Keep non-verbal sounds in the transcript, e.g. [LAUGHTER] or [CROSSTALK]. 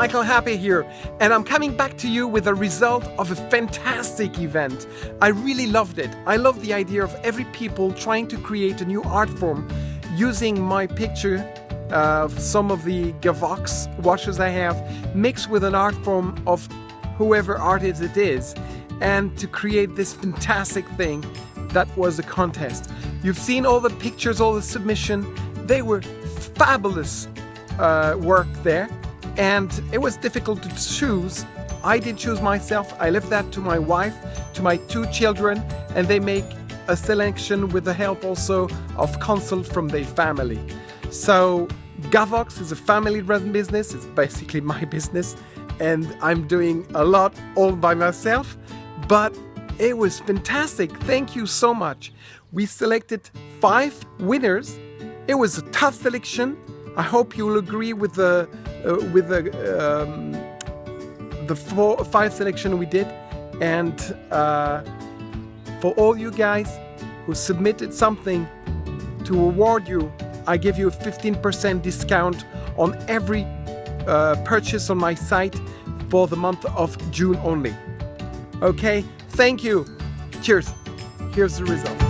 Michael Happy here, and I'm coming back to you with a result of a fantastic event. I really loved it. I love the idea of every people trying to create a new art form using my picture of some of the Gavox washes I have mixed with an art form of whoever artist it is and to create this fantastic thing that was a contest. You've seen all the pictures, all the submission. They were fabulous uh, work there and it was difficult to choose. I did choose myself. I left that to my wife, to my two children, and they make a selection with the help also of consult from their family. So Gavox is a family-run business. It's basically my [LAUGHS] business, and I'm doing a lot all by myself. But it was fantastic. Thank you so much. We selected five winners. It was a tough selection. I hope you'll agree with the with the um, the four five selection we did, and uh, for all you guys who submitted something to award you, I give you a 15% discount on every uh, purchase on my site for the month of June only. Okay, thank you. Cheers. Here's the result.